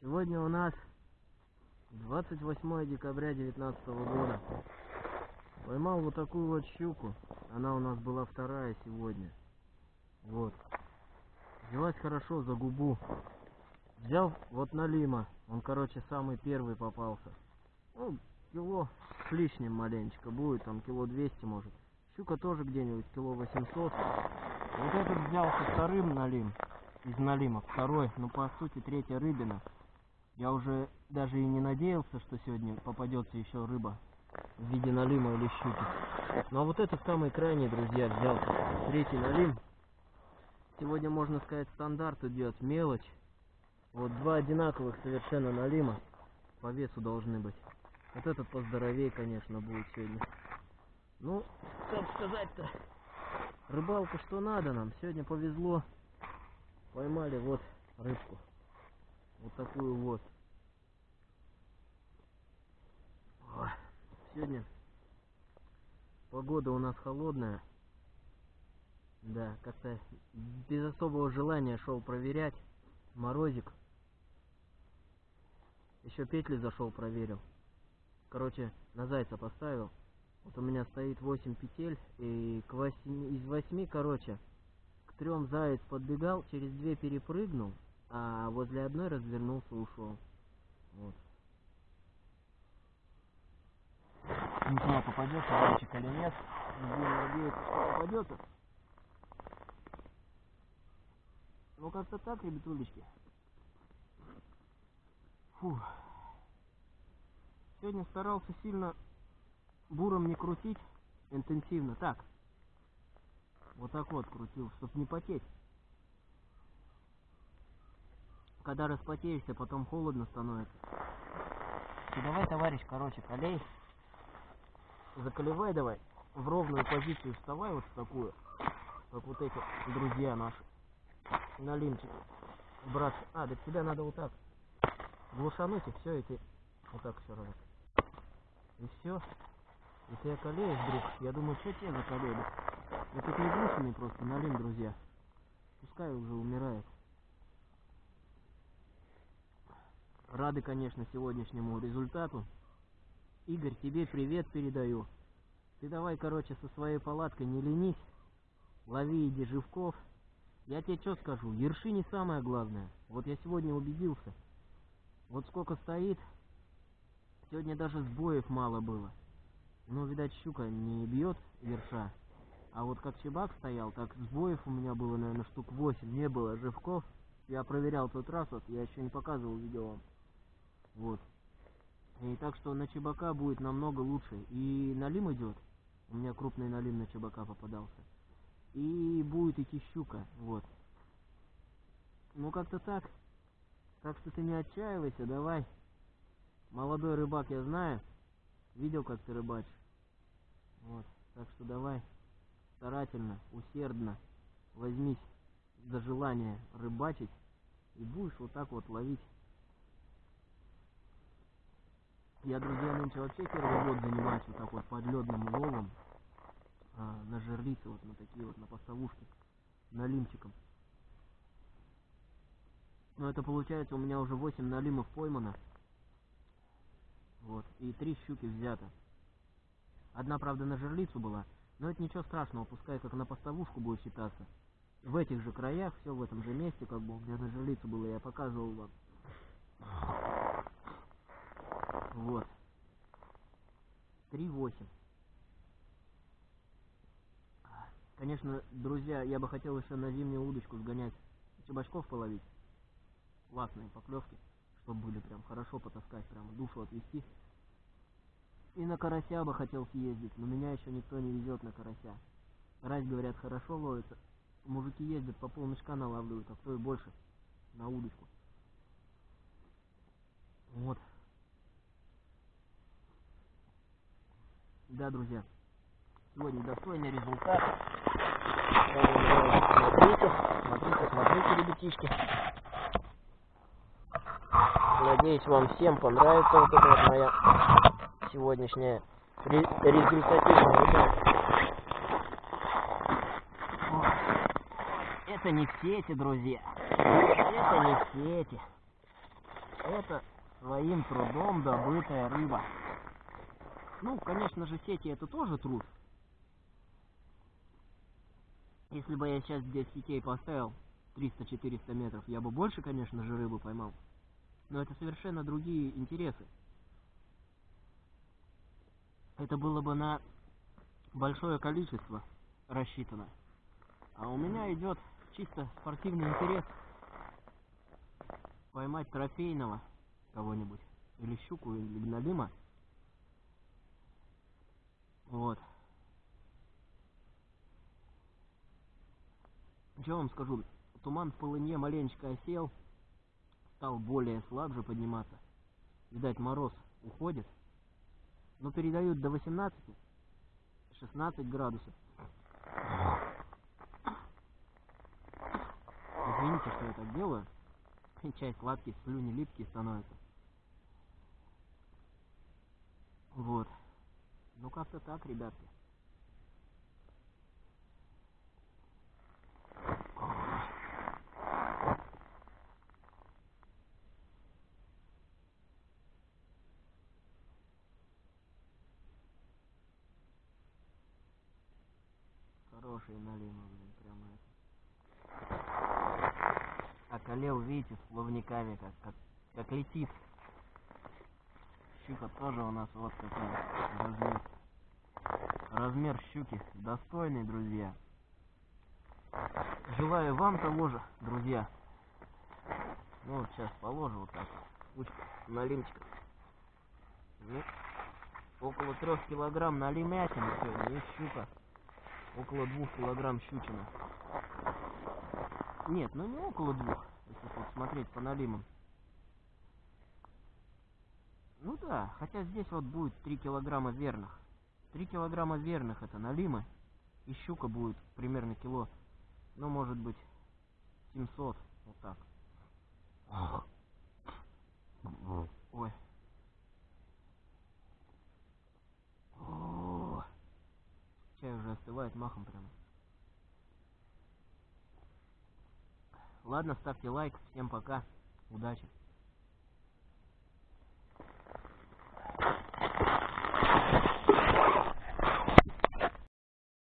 Сегодня у нас 28 декабря 2019 года. Поймал вот такую вот щуку. Она у нас была вторая сегодня. Вот. Взялась хорошо за губу. Взял вот налима. Он, короче, самый первый попался. Ну, кило с лишним маленечко будет, там кило 200 может. Щука тоже где-нибудь кило 800. Вот этот взялся вторым налим. Из налима второй, ну по сути третья рыбина. Я уже даже и не надеялся, что сегодня попадется еще рыба в виде налима или щуки. Ну а вот это самый крайний, друзья, взял третий налим. Сегодня, можно сказать, стандарт идет, мелочь. Вот два одинаковых совершенно налима по весу должны быть. Вот этот поздоровее, конечно, будет сегодня. Ну, как сказать-то, рыбалка что надо нам. Сегодня повезло. Поймали вот рыбку. Вот такую вот. Сегодня погода у нас холодная. Да, как-то без особого желания шел проверять. Морозик. Еще петли зашел, проверил. Короче, на зайца поставил. Вот у меня стоит 8 петель. И к 8, из 8, короче, к трем заяц подбегал, через две перепрыгнул, а возле одной развернулся и ушел. Вот. Не знаю, попадется зайчик или нет. Будем надеяться, что попадется. Ну как-то так, ребятулечки. Фу. Сегодня старался сильно буром не крутить интенсивно. Так. Вот так вот крутил, чтобы не потеть. Когда распотеешься, потом холодно становится. И давай, товарищ, короче, колей. Заколевай давай. В ровную позицию вставай, вот в такую. Как вот эти друзья наши. Налимчик. Брат. А, да тебя надо вот так. Глушануть и все, и ты вот так все равно. И все. Если я колеюсь вдруг, я думаю, что тебе заколели. Этот не глушенный просто, налим, друзья. Пускай уже умирает. Рады, конечно, сегодняшнему результату. Игорь, тебе привет передаю. Ты давай, короче, со своей палаткой не ленись. Лови иди живков. Я тебе что скажу, ерши не самое главное. Вот я сегодня убедился. Вот сколько стоит, сегодня даже сбоев мало было. Ну, видать, щука не бьет ерша. А вот как чебак стоял, так сбоев у меня было, наверное, штук 8. Не было живков. Я проверял тот раз, вот я еще не показывал видео вам. Вот. И так что на чебака будет намного лучше. И налим идет. У меня крупный налим на чебака попадался. И будет идти щука. Вот. Ну как-то так. Так что ты не отчаивайся, давай. Молодой рыбак, я знаю. Видел, как ты рыбачишь. Вот. Так что давай. Старательно, усердно возьмись за желание рыбачить. И будешь вот так вот ловить я, друзья, нынче вообще первый год занимаюсь вот так вот подледным ловом а, на жерлицы, вот на такие вот, на поставушки, налимчиком. Но это получается у меня уже 8 налимов поймано. Вот, и три щуки взято. Одна, правда, на жерлицу была, но это ничего страшного, пускай как на поставушку будет считаться. В этих же краях, все в этом же месте, как бы, где на жерлицу было, я показывал вам. Вот. 3.8. Конечно, друзья, я бы хотел еще на зимнюю удочку сгонять, чебачков половить. Классные поклевки, чтобы были прям хорошо потаскать, прям душу отвести. И на карася бы хотел съездить, но меня еще никто не везет на карася. Раз, говорят, хорошо ловится. Мужики ездят по полмешка налавливают, а кто и больше на удочку. Вот. Да, друзья, сегодня достойный результат. Смотрите, смотрите, смотрите, ребятишки. Надеюсь, вам всем понравится вот эта вот моя сегодняшняя результативная рыбалка. Это не сети, друзья. Это не сети. это своим трудом добытая рыба. Ну, конечно же, сети это тоже труд. Если бы я сейчас здесь сетей поставил 300-400 метров, я бы больше, конечно же, рыбы поймал. Но это совершенно другие интересы. Это было бы на большое количество рассчитано. А у меня идет чисто спортивный интерес поймать трофейного кого-нибудь. Или щуку, или гнолима. Вот. Что вам скажу? Туман в полыне маленечко осел. Стал более слабже подниматься. Видать, мороз уходит. Но передают до 18 16 градусов. Извините, что я так делаю. Часть сладкий, слюни липкие становятся. Вот. Ну как-то так, ребятки. Хорошие налимы, блин, прямо это. Околел, видите, с плавниками, как, как, как летит. Щука тоже у нас вот какой размер. Размер щуки достойный, друзья. Желаю вам того же, друзья. Ну вот сейчас положу вот так. Кучку налимчика. Ну, около трех килограмм налимятины сегодня и щука. Около двух килограмм щучина. Нет, ну не около двух, если вот смотреть по налимам. Ну да, хотя здесь вот будет 3 килограмма верных. 3 килограмма верных это налимы. И щука будет примерно кило, ну может быть 700, вот так. Ой. О, чай уже остывает махом прямо. Ладно, ставьте лайк. Всем пока. Удачи.